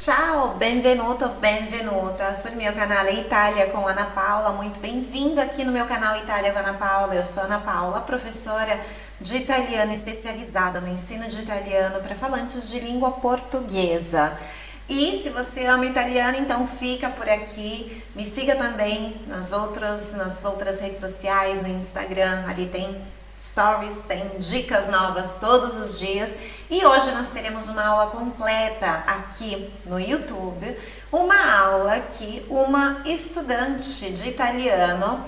Ciao, benvenuto, benvenuta sul mio canale Itália com Ana Paula. Muito bem-vindo aqui no meu canal Itália com Ana Paula. Eu sou Ana Paula, professora de italiano especializada no ensino de italiano para falantes de língua portuguesa. E se você ama italiano, então fica por aqui. Me siga também nas outras, nas outras redes sociais, no Instagram, ali tem stories, tem dicas novas todos os dias e hoje nós teremos uma aula completa aqui no YouTube, uma aula que uma estudante de italiano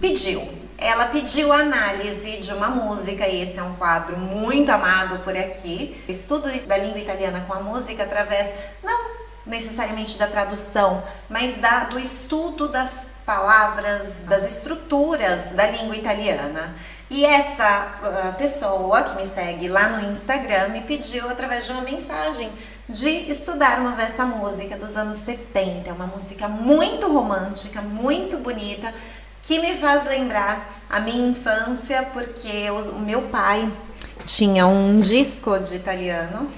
pediu. Ela pediu análise de uma música e esse é um quadro muito amado por aqui. Estudo da língua italiana com a música através, não necessariamente da tradução, mas da, do estudo das palavras, das estruturas da língua italiana. E essa uh, pessoa que me segue lá no Instagram me pediu através de uma mensagem de estudarmos essa música dos anos 70. É uma música muito romântica, muito bonita, que me faz lembrar a minha infância, porque o meu pai tinha um disco de italiano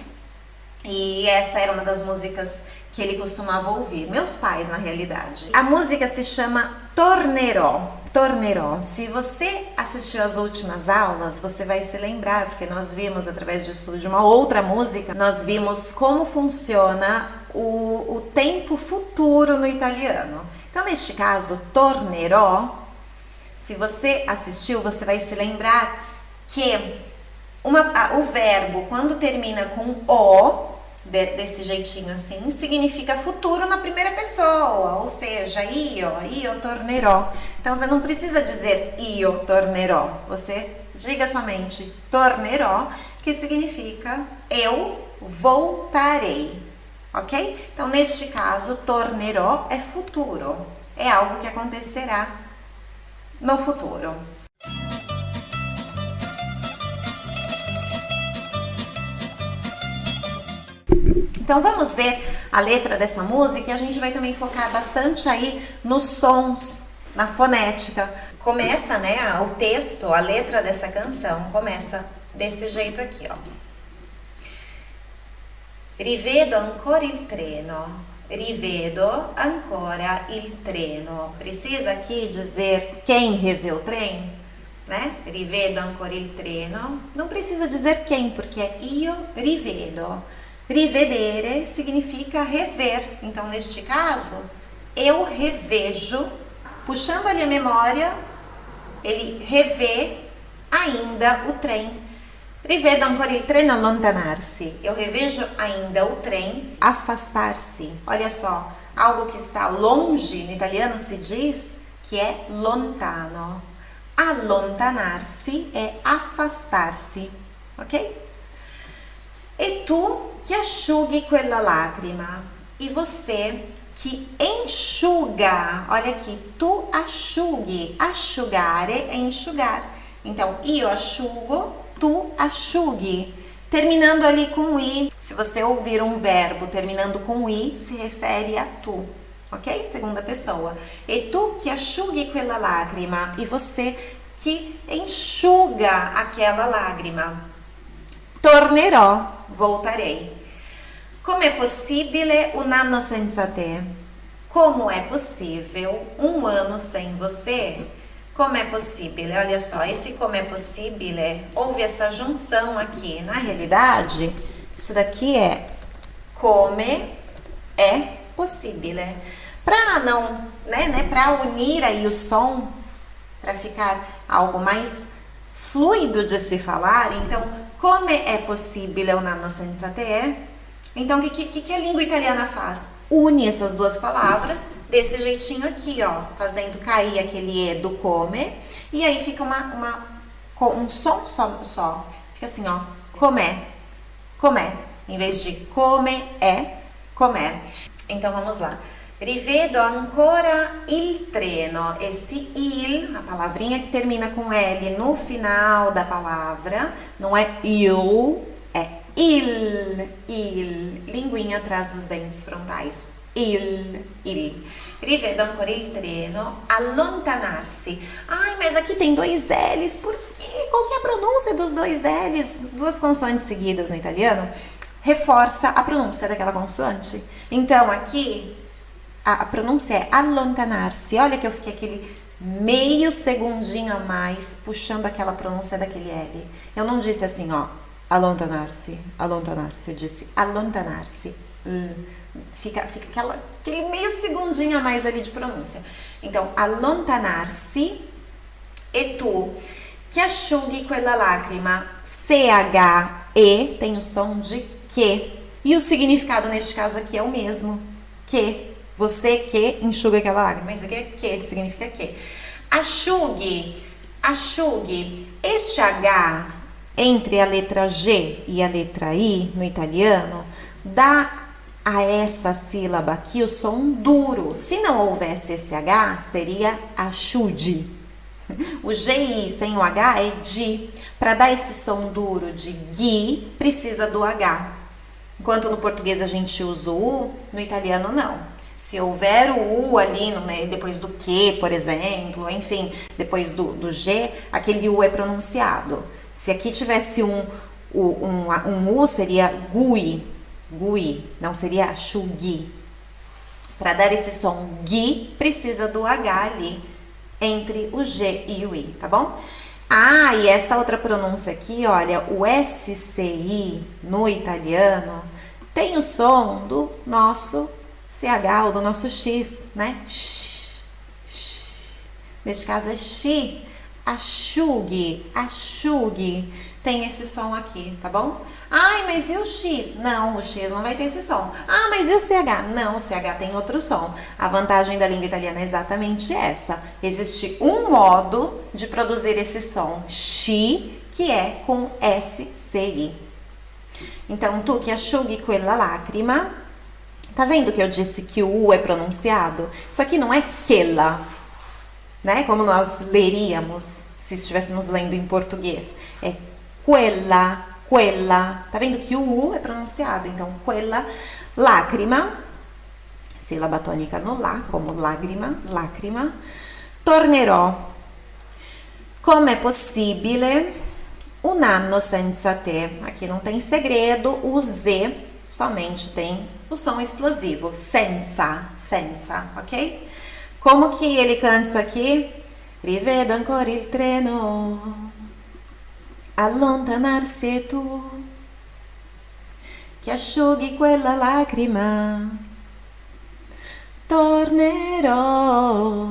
e essa era uma das músicas que ele costumava ouvir. Meus pais, na realidade. A música se chama Tornerò. Tornerò. Se você assistiu às últimas aulas, você vai se lembrar, porque nós vimos através de estudo de uma outra música, nós vimos como funciona o, o tempo futuro no italiano. Então, neste caso, tornerò, se você assistiu, você vai se lembrar que uma, o verbo, quando termina com o, de, desse jeitinho assim, significa futuro na primeira pessoa, ou seja, io, io tornerò. Então você não precisa dizer io tornerò, você diga somente tornerò, que significa eu voltarei, ok? Então neste caso, tornerò é futuro, é algo que acontecerá no futuro. Então vamos ver a letra dessa música e a gente vai também focar bastante aí nos sons, na fonética. Começa, né, o texto, a letra dessa canção começa desse jeito aqui, ó. Rivedo ancora il treno, rivedo ancora il treno. Precisa aqui dizer quem revê o trem, né? Rivedo ancora il treno. Não precisa dizer quem, porque é io rivedo. Rivedere significa rever. Então, neste caso, eu revejo, puxando ali a memória, ele revê ainda o trem. Rivedo ancora il treno allontanarsi. Eu revejo ainda o trem afastar-se. Olha só, algo que está longe, no italiano se diz que é lontano. Allontanarsi é afastar-se, ok? E tu que enxugue quella lágrima. E você que enxuga, olha aqui, tu asciughi, asciugare é enxugar. Então, io asciugo, tu asciughi. Terminando ali com i, se você ouvir um verbo terminando com i, se refere a tu, ok? Segunda pessoa. E tu que asciughi quella lágrima. E você que enxuga aquela lágrima. Tornerò, voltarei. Come è possibile un anno senza te? Como é possível um ano sem você? Como é possível? Olha só, esse como é possível, houve essa junção aqui. Na realidade, isso daqui é come é possível. Para não, né, né, para unir aí o som, para ficar algo mais fluido de se falar, então Come é possível un anno senza te? Então, o que, que, que a língua italiana faz? Une essas duas palavras desse jeitinho aqui, ó, fazendo cair aquele E do come, e aí fica uma, uma, um som só, só. Fica assim, ó, comé, comé. Em vez de come, é, comé. Então, vamos lá. Rivedo ancora il treno. Esse il, a palavrinha que termina com L no final da palavra, não é eu, é il, il. Linguinha atrás dos dentes frontais. Il, il. Rivedo ancora il treno allontanarsi. Ai, mas aqui tem dois L's, por quê? Qual que é a pronúncia dos dois L's? Duas consoantes seguidas no italiano? reforça a pronúncia daquela consoante. Então, aqui, a, pronúncia é allontanar-se. Olha que eu fiquei aquele meio segundinho a mais puxando aquela pronúncia daquele L. Eu não disse assim, ó, alontanar-se, alontanar-se. Eu disse alontanar-se. Hum, fica, fica aquela, aquele meio segundinho a mais ali de pronúncia. Então, alontanar-se e tu que asciughi quella lacrima. C-H-E tem o som de que. E o significado neste caso aqui é o mesmo. Que. Você que enxuga aquela lágrima. Isso aqui é que, significa que. Asciughi. Asciughi. Este H entre a letra G e a letra I no italiano dá a essa sílaba aqui o som duro. Se não houvesse esse H, seria asciughi. O GI sem o H é di. Para dar esse som duro de gui, precisa do H. Enquanto no português a gente usa o U, no italiano não. Se houver o U ali no meio, depois do que, por exemplo, enfim, depois do, do G, aquele U é pronunciado. Se aqui tivesse um, um, um U, seria gui, gui, não seria chugui. Para dar esse som gui, precisa do H ali entre o G e o I, tá bom? Ah, e essa outra pronúncia aqui, olha, o SCI no italiano tem o som do nosso CH, ou do nosso X, né? Neste caso é xi, asciughi, asciughi tem esse som aqui, tá bom? Ai, mas e o X? Não, o X não vai ter esse som. Ah, mas e o CH? Não, o CH tem outro som. A vantagem da língua italiana é exatamente essa. Existe um modo de produzir esse som X, que é com SCI. Então, tu que asciughi quella lacrima, tá vendo que eu disse que o U é pronunciado? Isso aqui não é quella, né? Como nós leríamos se estivéssemos lendo em português. É quella, quella. Tá vendo que o U é pronunciado? Então, quella, lacrima, sílaba tônica no lá, como lágrima, lacrima. Tornerò. Com'è possibile un anno senza te? Aqui não tem segredo, o Z somente tem o som explosivo, senza, senza, ok? Como que ele canta isso aqui? Rivedo ancora il treno. Allontanarsi tu. Che asciughi quella lacrima. Tornerò.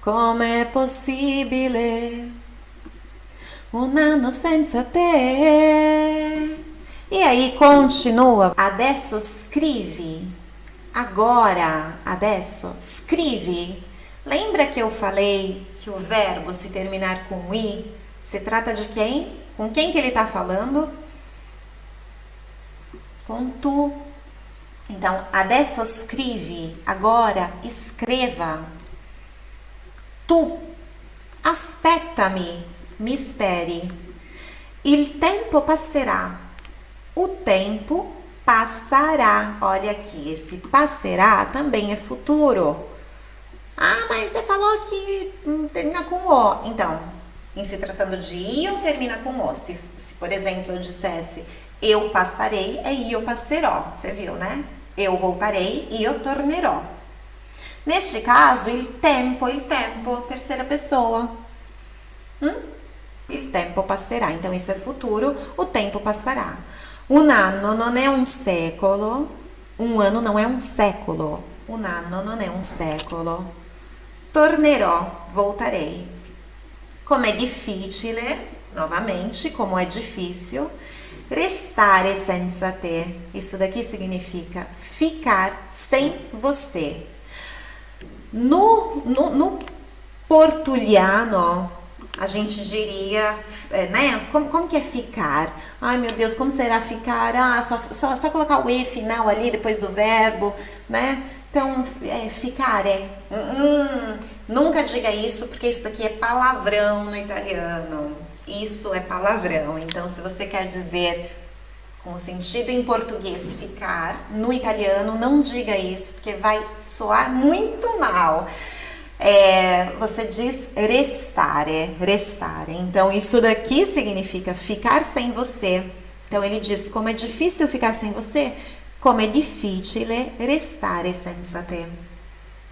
Com'è possibile? Un anno senza te e aí continua adesso scrivi agora adesso scrivi lembra que eu falei que o verbo se terminar com i se trata de quem? Com quem que ele está falando? Com tu. Então, adesso scrivi, agora escreva. Tu, aspettami, me espere. Il tempo passerà. O tempo passará. Olha aqui, esse passará também é futuro. Ah, mas você falou que hum, termina com o. Então, em se tratando de io, termina com o. Se, se, por exemplo, eu dissesse eu passarei, é io passerò. Você viu, né? Eu voltarei, io tornerò. Neste caso, il tempo, il tempo, terceira pessoa. Hum? Il tempo passerà. Então, isso é futuro, o tempo passará. Un anno non è un secolo. Um ano não é um século. Un anno non è un secolo. Tornerò, voltarei. Como é difficile, novamente, como é difícil, restare senza te. Isso daqui significa ficar sem você. No, no, no a gente diria, é, né? Como, como que é ficar? Ai meu Deus, como será ficar? Ah, só, só, só colocar o E final ali depois do verbo, né? Então, é, ficar é. Hum, nunca diga isso, porque isso daqui é palavrão no italiano. Isso é palavrão. Então, se você quer dizer com sentido em português ficar, no italiano, não diga isso, porque vai soar muito mal. É, você diz restare, restare. Então, isso daqui significa ficar sem você, Então ele diz: como é difícil ficar sem você, como é difícil restare senza te.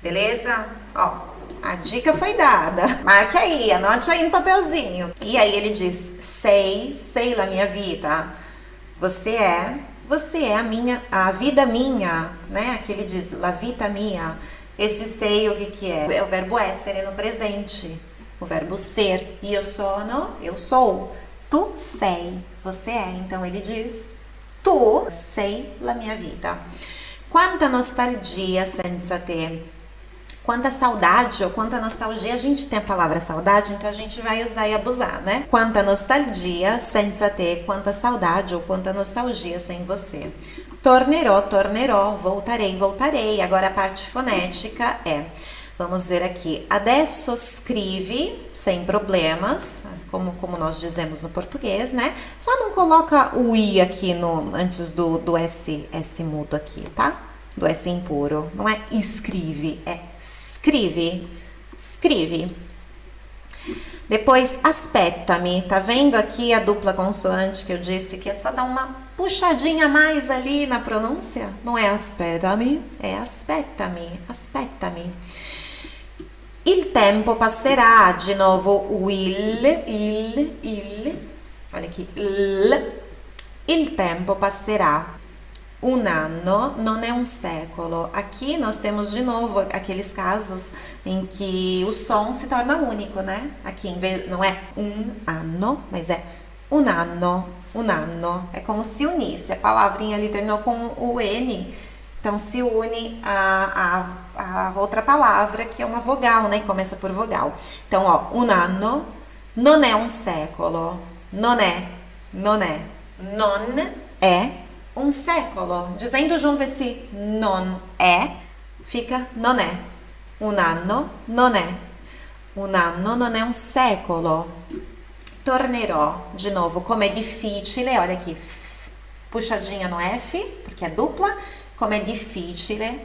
Beleza? Ó, a dica foi dada. Marque aí, anote aí no papelzinho. E aí ele diz: sei, sei la minha vida. Você é, você é a minha, a vida minha, né? Aqui ele diz la vita mia. Esse sei o que que é? É o verbo essere no presente. O verbo ser. E eu sono, eu sou. Tu sei, você é. Então ele diz: tu sei la minha vida. Quanta nostalgia senza te. Quanta saudade ou quanta nostalgia, a gente tem a palavra saudade, então a gente vai usar e abusar, né? Quanta nostalgia senza te, quanta saudade ou quanta nostalgia sem você. Tornerò, tornerò, voltarei, voltarei. Agora a parte fonética é Vamos ver aqui. Adesso escreve sem problemas, como, como nós dizemos no português, né? Só não coloca o i aqui no, antes do, do S, S mudo aqui, tá? Do S impuro. Não é escreve, é escreve. Escreve. Depois, aspetta-me. Tá vendo aqui a dupla consoante que eu disse que é só dar uma puxadinha mais ali na pronúncia? Não é aspetta-me, é aspetta-me, aspetta-me. Il tempo passerà, de novo il, il, olha aqui, il, il tempo passerà. Um ano não é um século. Aqui nós temos de novo aqueles casos em que o som se torna único, né? Aqui em vez, não é um ano, mas é um ano, um ano. É como se unisse. A palavrinha ali terminou com o N então, se une a, a, a, outra palavra, que é uma vogal, né? Começa por vogal. Então, ó, un anno non è un secolo. Non è, non è, non é um século. Dizendo junto esse non é, fica non è. Un anno non è. Un anno non è un secolo. Tornerò, de novo, como é difficile, olha aqui, puxadinha no F, porque é dupla como é difícil. Né?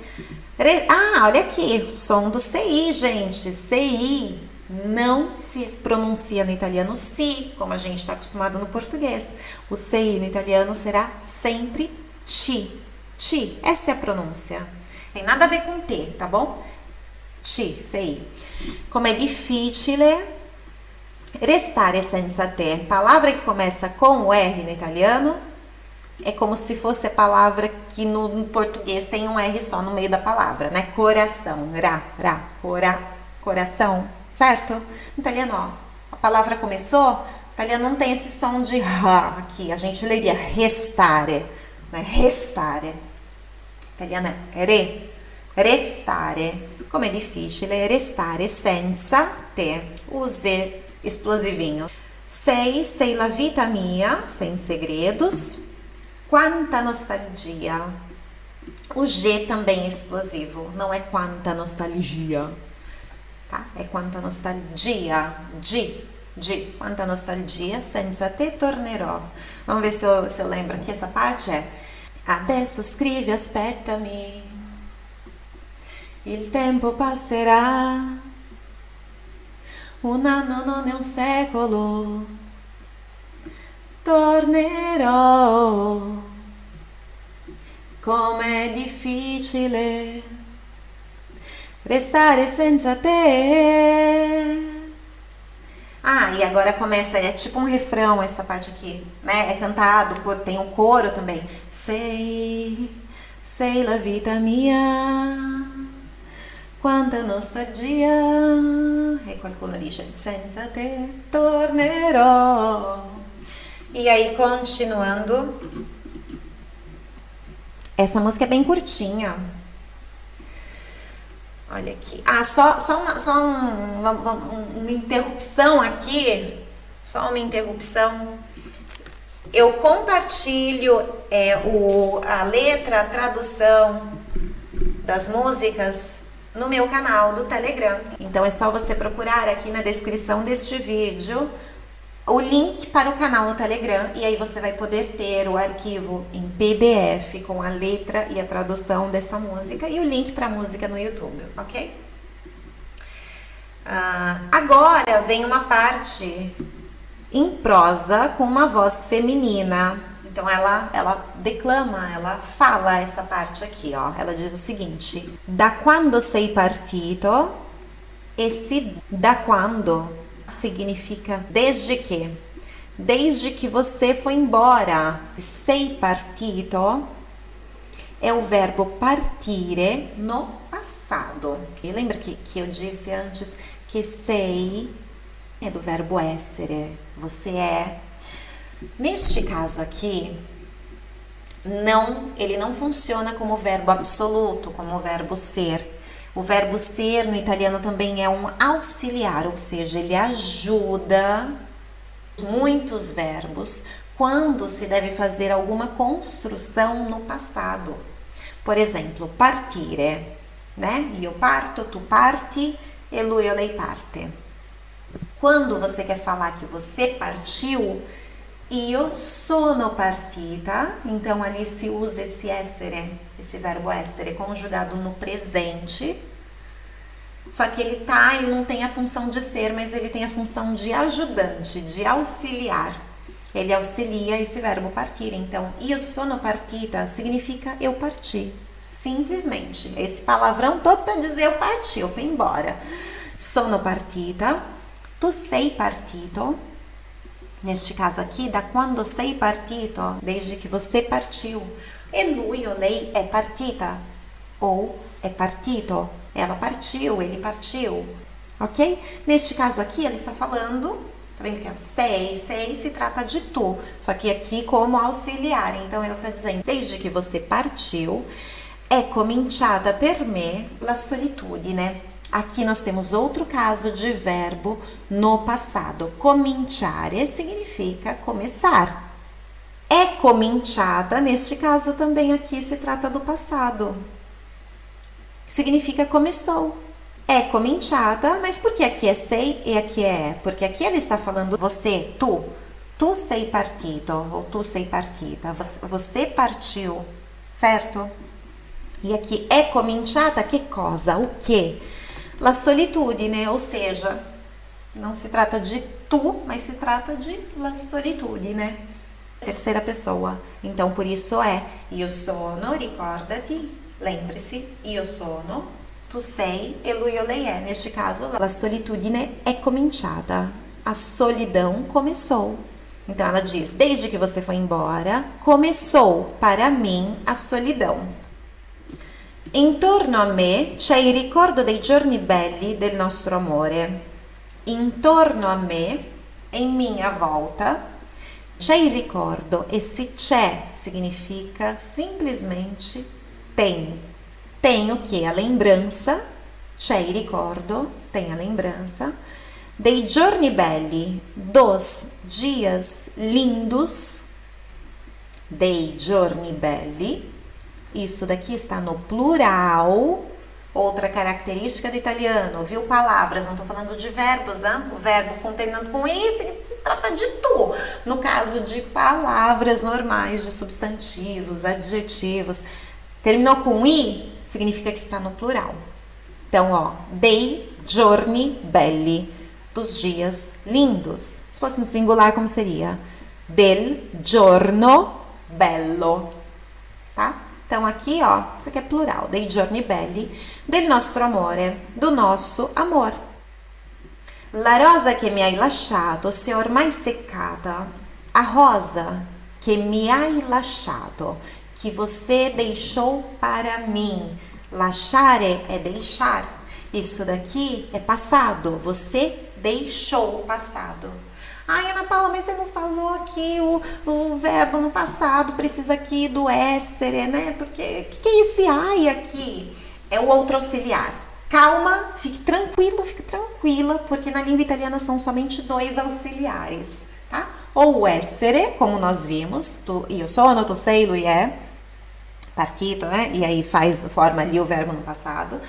Ah, olha aqui, som do CI, gente. CI não se pronuncia no italiano si, como a gente está acostumado no português. O CI no italiano será sempre ti. Ti, essa é a pronúncia. Tem nada a ver com T, tá bom? Ti, CI. Como é difícil restare senza te. Palavra que começa com o R no italiano é como se fosse a palavra que no português tem um R só no meio da palavra, né? Coração, ra, ra, cora, coração, certo? No italiano, ó, a palavra começou, o italiano não tem esse som de ra aqui, a gente leria restare, né? Restare. italiano é re, restare. Como é difícil é restare senza te. Use explosivinho. Sei, sei la vita mia, sem segredos. Quanta nostalgia. O G também é explosivo, não é quanta nostalgia, tá? É quanta nostalgia, de, de, quanta nostalgia, senza te tornerò. Vamos ver se eu, se eu lembro aqui, essa parte é Adesso scrivi, aspettami, il tempo passerà, un anno non è un secolo, tornerò. Com'è difficile restare senza te. Ah, e agora começa, é tipo um refrão essa parte aqui, né? É cantado, tem um coro também. Sei, sei la vita mia, quanta nostalgia, e qualcuno dice senza te tornerò. E aí, continuando. Essa música é bem curtinha. Olha aqui. Ah, só, só, uma, só um, uma, uma interrupção aqui. Só uma interrupção. Eu compartilho é, o, a letra, a tradução das músicas no meu canal do Telegram. Então é só você procurar aqui na descrição deste vídeo o link para o canal no Telegram e aí você vai poder ter o arquivo em PDF com a letra e a tradução dessa música e o link para a música no YouTube, ok? Uh, agora vem uma parte em prosa com uma voz feminina. Então ela, ela declama, ela fala essa parte aqui, ó. Ela diz o seguinte: Da quando sei partito? Esse da quando significa desde que. Desde que você foi embora. Sei partito é o verbo partire no passado. E lembra que, que eu disse antes que sei é do verbo essere, você é. Neste caso aqui, não, ele não funciona como verbo absoluto, como verbo ser. O verbo ser no italiano também é um auxiliar, ou seja, ele ajuda muitos verbos quando se deve fazer alguma construção no passado. Por exemplo, partire, né? Io parto, tu parti e lui o lei parte. Quando você quer falar que você partiu, io sono partita, então ali se usa esse essere, esse verbo essere conjugado no presente. Só que ele tá, ele não tem a função de ser, mas ele tem a função de ajudante, de auxiliar. Ele auxilia esse verbo partir. Então, io sono partita significa eu parti. Simplesmente. Esse palavrão todo para dizer eu parti, eu fui embora. Sono partita. Tu sei partito. Neste caso aqui, da quando sei partito, desde que você partiu. E lui ou lei é partita. Ou é partito. Ela partiu, ele partiu. Ok? Neste caso aqui, ela está falando Tá vendo que é o sei, sei se trata de tu, só que aqui como auxiliar. Então ela tá dizendo, desde que você partiu, é cominciata per me la solitudine. Aqui nós temos outro caso de verbo no passado. Cominciare significa começar. É cominciata, neste caso também aqui se trata do passado. Significa começou. É cominciata, mas por que aqui é sei e aqui é? Porque aqui ele está falando você, tu. Tu sei partito ou tu sei partita. Você partiu, certo? E aqui é cominciata que cosa? O que? La solitudine, ou seja, não se trata de tu, mas se trata de la solitudine. Terceira pessoa. Então, por isso é io sono, ricordati, lembre-se, io sono, tu sei e lui o lei é. Neste caso, la solitudine é cominciata. A solidão começou. Então ela diz: desde que você foi embora, começou para mim a solidão. Intorno a me c'è il ricordo dei giorni belli del nostro amore. Intorno a me, em minha volta, c'è il ricordo. Esse c'è significa simplesmente tem. Tem o que? A lembrança. C'è il ricordo, tem a lembrança. Dei giorni belli, dos dias lindos. Dei giorni belli isso daqui está no plural. Outra característica do italiano, viu? Palavras, não estou falando de verbos, né? O verbo terminando com i se trata de tu. No caso de palavras normais, de substantivos, adjetivos, terminou com i, significa que está no plural. Então, ó, dei giorni belli, dos dias lindos. Se fosse no singular, como seria? Del giorno bello, tá? Então, aqui, ó, isso aqui é plural, dei giorni belli, del nostro amore, do nosso amor. La rosa che mi hai lasciato è ormai seccata. A rosa que me hai lasciato, que você deixou para mim. Lasciare é deixar. Isso daqui é passado, você deixou o passado. Ai, Ana Paula, mas você não falou aqui o, o verbo no passado, precisa aqui do essere, né? Porque o que, que é esse ai aqui? É o outro auxiliar. Calma, fique tranquilo, fique tranquila, porque na língua italiana são somente dois auxiliares, tá? Ou o essere, como nós vimos, tu, io sono, tu sei, lui é, partito, né? E aí faz, forma ali o verbo no passado.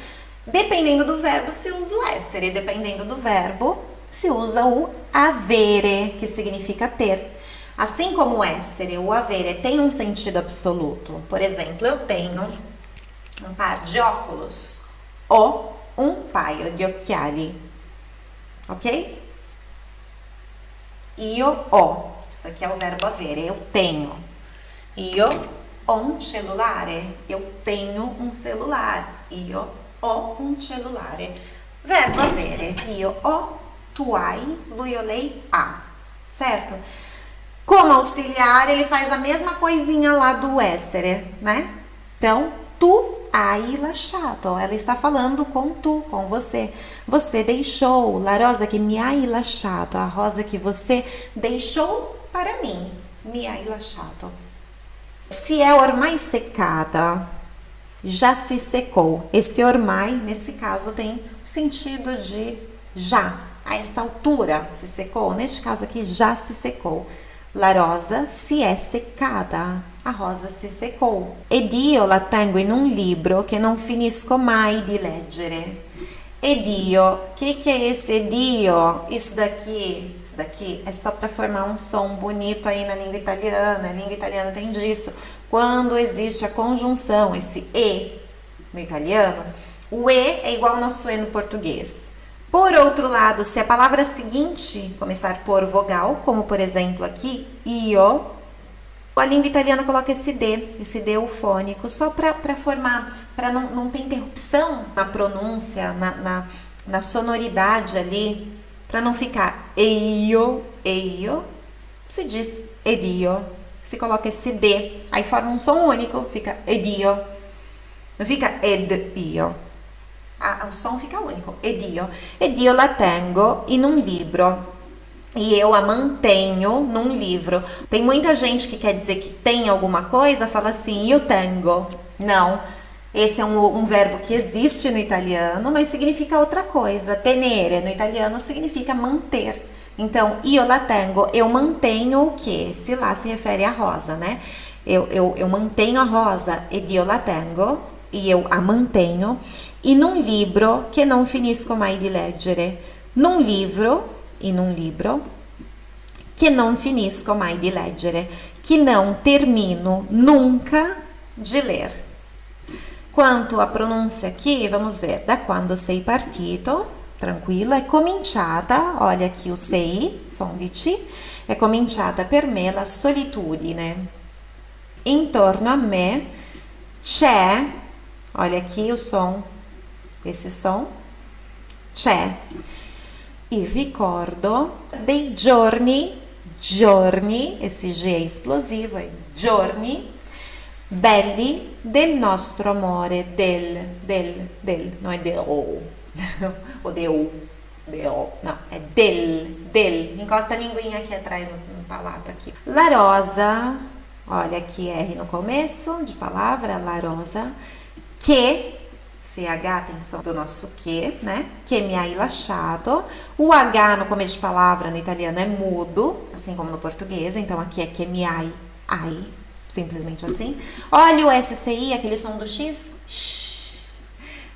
Dependendo do verbo, se usa o essere, dependendo do verbo, se usa o avere, que significa ter. Assim como o essere, o avere tem um sentido absoluto. Por exemplo, eu tenho um par de óculos ou um paio de occhiali. Ok? Io ho. Isso aqui é o verbo avere. Eu tenho. Io ho un cellulare. Eu tenho um celular. Io ho un cellulare. Verbo avere. Io ho, tu hai, lui ou lei ha. Certo? Como auxiliar, ele faz a mesma coisinha lá do essere, né? Então, tu hai lasciato. Ela está falando com tu, com você. Você deixou. La rosa que mi hai lasciato. A rosa que você deixou para mim. Mi hai lasciato. Se é ormai secada, já se secou. Esse ormai, nesse caso, tem sentido de já. A essa altura se secou. Neste caso aqui, já se secou. La rosa si è seccata. A rosa si secou. Ed io la tengo in un libro che non finisco mai di leggere. Ed io, que, que é esse edio? Isso daqui, isso daqui é só para formar um som bonito aí na língua italiana. A língua italiana tem disso. Quando existe a conjunção, esse e no italiano, o e é igual ao nosso e no português. Por outro lado, se a palavra seguinte começar por vogal, como por exemplo aqui, io, a língua italiana coloca esse D, esse D eufônico, só para formar, para não, não ter interrupção na pronúncia, na, na, na sonoridade ali, para não ficar eio, eio, se diz edio, se coloca esse D, aí forma um som único, fica edio, não fica ed io ah, o som fica único. Ed io. Ed io la tengo in un libro. E eu a mantenho num livro. Tem muita gente que quer dizer que tem alguma coisa, fala assim, eu tengo. Não. Esse é um, um, verbo que existe no italiano, mas significa outra coisa. Tenere no italiano significa manter. Então, io la tengo, eu mantenho o que? Se lá se refere à rosa, né? Eu, eu, eu mantenho a rosa, ed io la tengo, e eu a mantenho in un libro che non finisco mai di leggere. Num livro, in un libro, che non finisco mai di leggere, que não termino nunca de ler. Quanto à pronúncia aqui, vamos ver, da quando sei partito, tranquilo, è cominciata, olha aqui o sei, som di C, è cominciata per me la solitudine. Intorno a me c'è, olha aqui o som esse som c'è il ricordo dei giorni, giorni, esse G è esplosivo, è giorni belli del nostro amore, del, del, del, non è de o, o de o, de o, no, è del, del, encosta a linguinha aqui atrás no, no palato aqui. La rosa, olha aqui R no começo de palavra, la rosa, que CH tem som do nosso que, né? Que mi hai lasciato. O H no começo de palavra no italiano é mudo, assim como no português. Então aqui é que mi hai, ai, simplesmente assim. Olha o SCI, aquele som do X. Shh.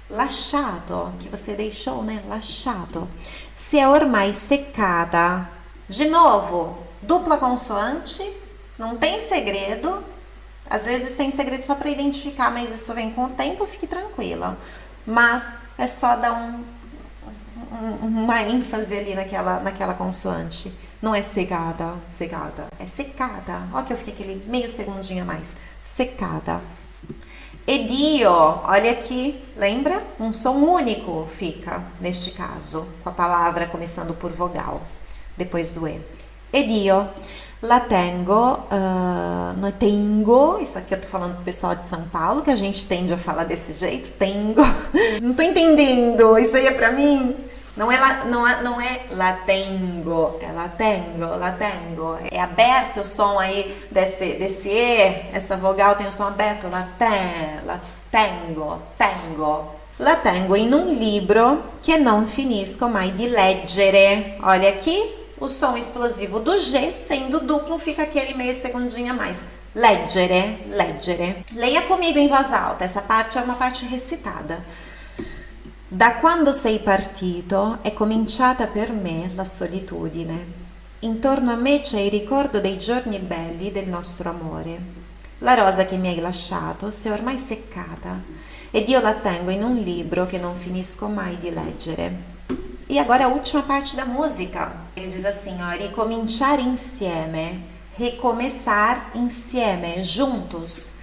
Lasciato, que você deixou, né? Lasciato. Se é ormai secada. De novo, dupla consoante, não tem segredo, às vezes tem segredo só para identificar, mas isso vem com o tempo, fique tranquila. Mas é só dar um, um, uma ênfase ali naquela, naquela consoante. Não é cegada, cegada, é secada. Olha que eu fiquei aquele meio segundinho a mais. Secada. Edio, olha aqui, lembra? Um som único fica, neste caso, com a palavra começando por vogal, depois do E. Edio. La tengo, uh, no tengo, isso aqui eu tô falando pro pessoal de São Paulo, que a gente tende a falar desse jeito, tengo. Não tô entendendo, isso aí é pra mim? Não é, la, não é, não é la tengo, é la tengo, la tengo. É aberto o som aí desse, desse E, essa vogal tem o som aberto, la ten, la tengo, tengo. La tengo in un libro che non finisco mai di leggere. Olha aqui, o som explosivo do G, sendo duplo, fica aquele meio segundinho a mais. Leggere, leggere. Leia comigo em voz alta, essa parte é uma parte recitada. Da quando sei partito è cominciata per me la solitudine. Intorno a me c'è il ricordo dei giorni belli del nostro amore. La rosa che mi hai lasciato si è ormai seccata ed io la tengo in un libro che non finisco mai di leggere. E agora a última parte da música. Ele diz assim, ó, ricominciare insieme, recomeçar insieme, juntos.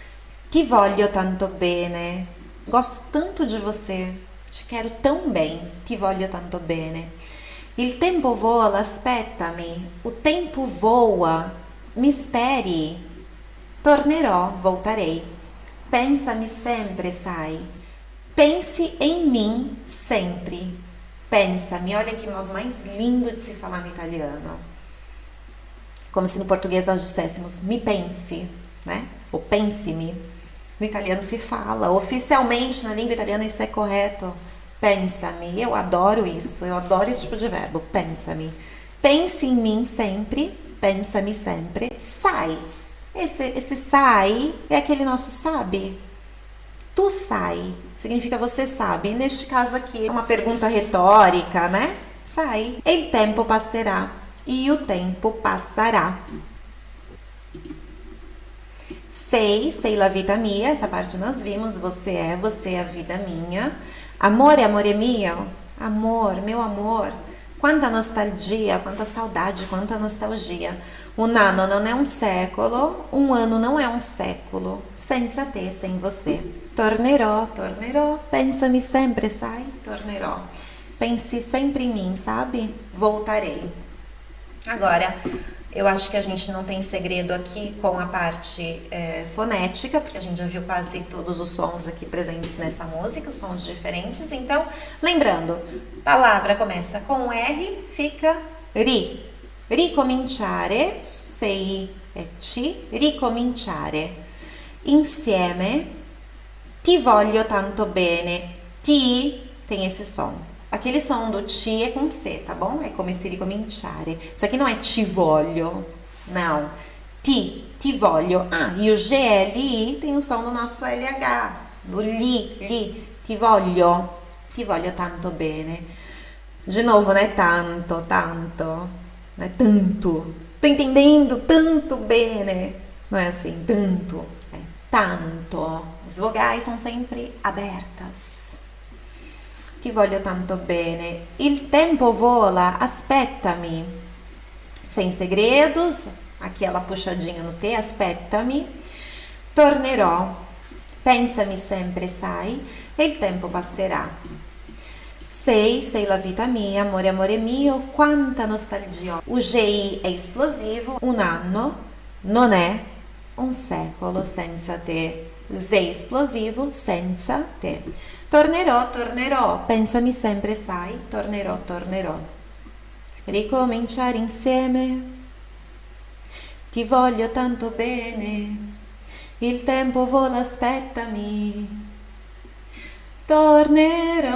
Ti voglio tanto bene. Gosto tanto de você. Te quero tão bem. Ti voglio tanto bene. Il tempo vola, aspettami. O tempo voa. Mi espere. Tornerò, voltarei. Pensa-me sempre, sai. Pense em mim sempre. Pensa-me. Olha que modo mais lindo de se falar no italiano. Como se no português nós disséssemos me pense, né? Ou pense-me. No italiano se fala. Oficialmente, na língua italiana, isso é correto. Pensa-me. Eu adoro isso. Eu adoro esse tipo de verbo. Pensa-me. Pense em mim sempre. Pensa-me sempre. Sai. Esse, esse sai é aquele nosso sabe. Tu sai. Significa você sabe. E neste caso aqui, é uma pergunta retórica, né? Sai. El tempo passerà. E o tempo passará. Sei, sei la vita mia. Essa parte nós vimos. Você é, você é a vida minha. Amore, amore mio, amor, meu amor, quanta nostalgia, quanta saudade, quanta nostalgia. Um ano não é um século, um ano não é um século, senza te, sem você. Tornerò, tornerò, pensa-me sempre, sai, tornerò. Pense sempre em mim, sabe? Voltarei. Agora, eu acho que a gente não tem segredo aqui com a parte é, fonética, porque a gente já viu quase todos os sons aqui presentes nessa música, os sons diferentes. Então, lembrando, palavra começa com R, fica ri. Ricominciare, sei e ci, ricominciare. Insieme, ti voglio tanto bene. Ti tem esse som. Aquele som do ti é com C, tá bom? É come se ricominciare. Isso aqui não é ti voglio, não. Ti, ti voglio. Ah, e o GLI tem o som do nosso LH, do li, li. Ti voglio, ti voglio tanto bene. De novo, né? Tanto, tanto. Não é tanto. Tá entendendo? Tanto bene. Não é assim, tanto. É tanto. As vogais são sempre abertas ti voglio tanto bene. Il tempo vola, aspettami. Sem segredos, aquela puxadinha no T, aspettami. Tornerò, pensami sempre, sai, e il tempo passerà. Sei, sei la vita mia, amore, amore mio, quanta nostalgia. O GI è esplosivo, un anno non è un secolo senza te. Z esplosivo, senza te. Tornerò, tornerò, pensami sempre, sai, tornerò, tornerò. Ricominciare insieme, ti voglio tanto bene, il tempo vola, aspettami. Tornerò,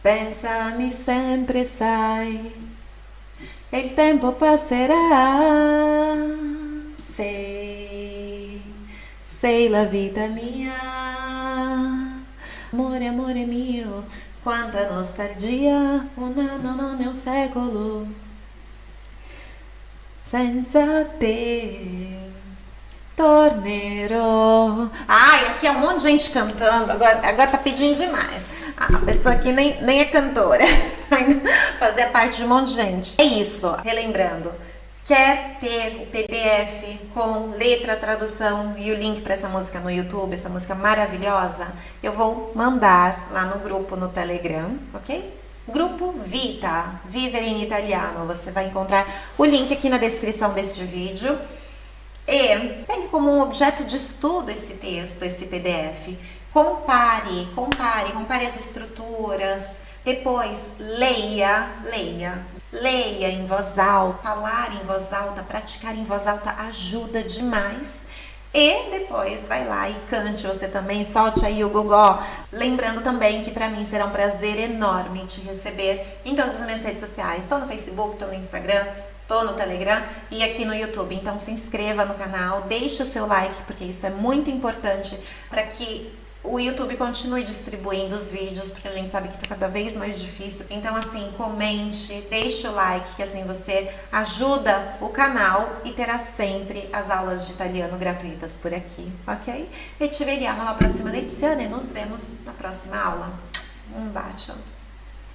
pensami sempre, sai, e il tempo passerà. Sei, sei la vita mia. Amore, amore mio, quanta nostalgia, un anno non è un secolo senza te. Tornerò. Ai, aqui é um monte de gente cantando, agora, agora tá pedindo demais. A pessoa aqui nem, nem é cantora, fazer parte de um monte de gente. É isso, relembrando. Quer ter o PDF com letra, tradução e o link para essa música no YouTube, essa música maravilhosa? Eu vou mandar lá no grupo no Telegram, ok? Grupo Vita, Vivere in Italiano. Você vai encontrar o link aqui na descrição deste vídeo. E pegue como um objeto de estudo esse texto, esse PDF. Compare, compare, compare as estruturas. Depois, leia, leia Leia em voz alta, falar em voz alta, praticar em voz alta ajuda demais. E depois vai lá e cante você também, solte aí o gogó. Lembrando também que para mim será um prazer enorme te receber em todas as minhas redes sociais. Estou no Facebook, estou no Instagram, estou no Telegram e aqui no YouTube. Então se inscreva no canal, deixe o seu like, porque isso é muito importante para que o YouTube continue distribuindo os vídeos, porque a gente sabe que está cada vez mais difícil. Então, assim, comente, deixe o like, que assim você ajuda o canal e terá sempre as aulas de italiano gratuitas por aqui, ok? E ci vediamo alla prossima lezione, nos vemos na próxima aula. Um bacio!